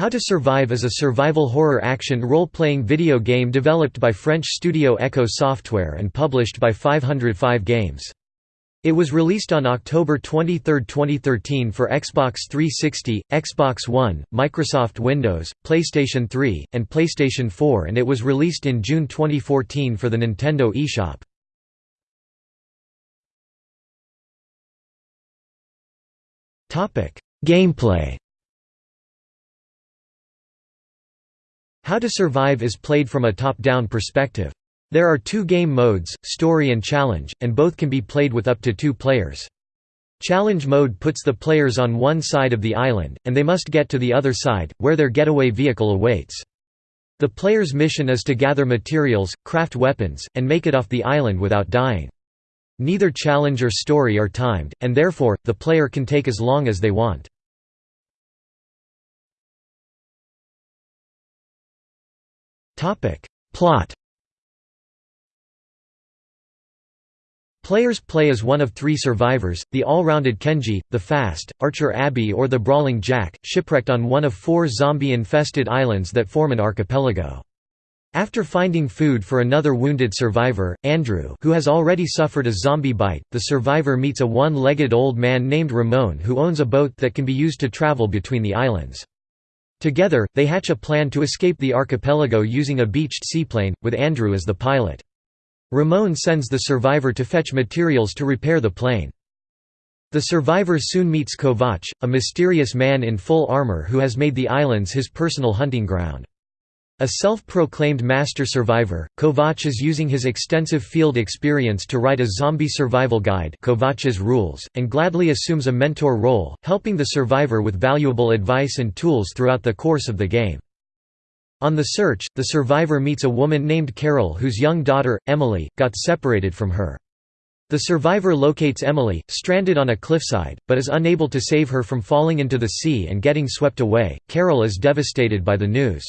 How to Survive is a survival horror action role-playing video game developed by French studio Eko Software and published by 505 Games. It was released on October 23, 2013 for Xbox 360, Xbox One, Microsoft Windows, PlayStation 3, and PlayStation 4 and it was released in June 2014 for the Nintendo eShop. Gameplay How to Survive is played from a top-down perspective. There are two game modes, Story and Challenge, and both can be played with up to two players. Challenge mode puts the players on one side of the island, and they must get to the other side, where their getaway vehicle awaits. The player's mission is to gather materials, craft weapons, and make it off the island without dying. Neither challenge or story are timed, and therefore, the player can take as long as they want. Plot Players play as one of three survivors, the all-rounded Kenji, the fast, archer Abby or the brawling Jack, shipwrecked on one of four zombie-infested islands that form an archipelago. After finding food for another wounded survivor, Andrew who has already suffered a zombie bite, the survivor meets a one-legged old man named Ramon who owns a boat that can be used to travel between the islands. Together, they hatch a plan to escape the archipelago using a beached seaplane, with Andrew as the pilot. Ramon sends the survivor to fetch materials to repair the plane. The survivor soon meets Kovac, a mysterious man in full armor who has made the islands his personal hunting ground. A self-proclaimed master survivor, Kovac is using his extensive field experience to write a zombie survival guide Kovac's Rules, and gladly assumes a mentor role, helping the survivor with valuable advice and tools throughout the course of the game. On the search, the survivor meets a woman named Carol whose young daughter, Emily, got separated from her. The survivor locates Emily, stranded on a cliffside, but is unable to save her from falling into the sea and getting swept away. Carol is devastated by the news.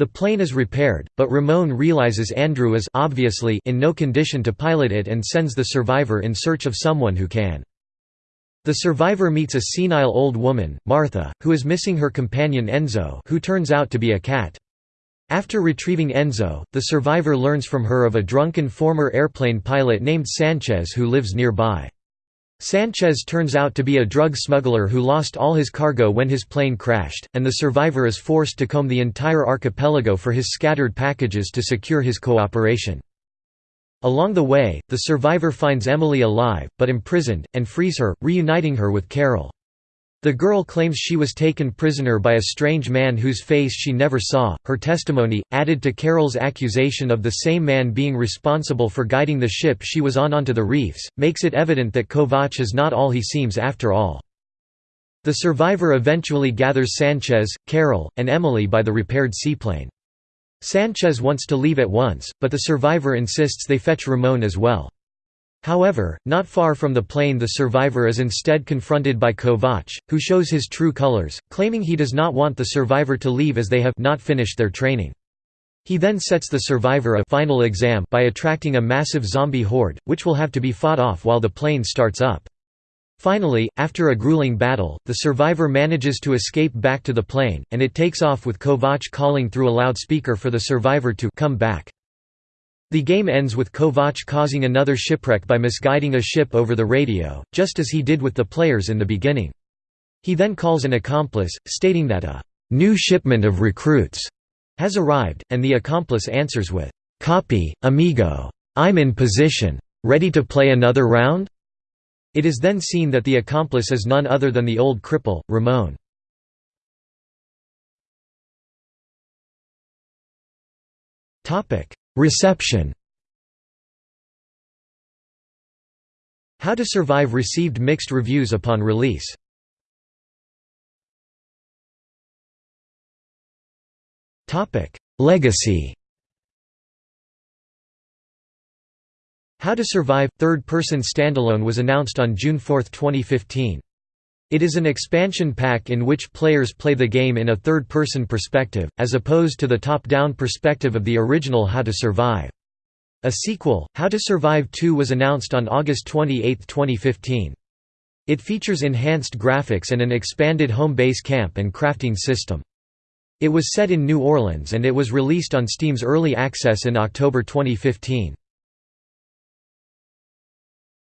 The plane is repaired, but Ramon realizes Andrew is obviously in no condition to pilot it and sends the survivor in search of someone who can. The survivor meets a senile old woman, Martha, who is missing her companion Enzo who turns out to be a cat. After retrieving Enzo, the survivor learns from her of a drunken former airplane pilot named Sanchez who lives nearby. Sanchez turns out to be a drug smuggler who lost all his cargo when his plane crashed, and the survivor is forced to comb the entire archipelago for his scattered packages to secure his cooperation. Along the way, the survivor finds Emily alive, but imprisoned, and frees her, reuniting her with Carol. The girl claims she was taken prisoner by a strange man whose face she never saw. Her testimony, added to Carol's accusation of the same man being responsible for guiding the ship she was on onto the reefs, makes it evident that Kovac is not all he seems after all. The survivor eventually gathers Sanchez, Carol, and Emily by the repaired seaplane. Sanchez wants to leave at once, but the survivor insists they fetch Ramon as well. However, not far from the plane the survivor is instead confronted by Kovac, who shows his true colors, claiming he does not want the survivor to leave as they have not finished their training. He then sets the survivor a final exam by attracting a massive zombie horde, which will have to be fought off while the plane starts up. Finally, after a grueling battle, the survivor manages to escape back to the plane, and it takes off with Kovac calling through a loudspeaker for the survivor to come back. The game ends with Kovac causing another shipwreck by misguiding a ship over the radio, just as he did with the players in the beginning. He then calls an accomplice, stating that a new shipment of recruits has arrived, and the accomplice answers with, "'Copy, amigo. I'm in position. Ready to play another round?' It is then seen that the accomplice is none other than the old cripple, Ramon. Reception How to Survive received mixed reviews upon release. Legacy How to Survive – third-person standalone was announced on June 4, 2015. It is an expansion pack in which players play the game in a third-person perspective, as opposed to the top-down perspective of the original How to Survive. A sequel, How to Survive 2 was announced on August 28, 2015. It features enhanced graphics and an expanded home base camp and crafting system. It was set in New Orleans and it was released on Steam's Early Access in October 2015.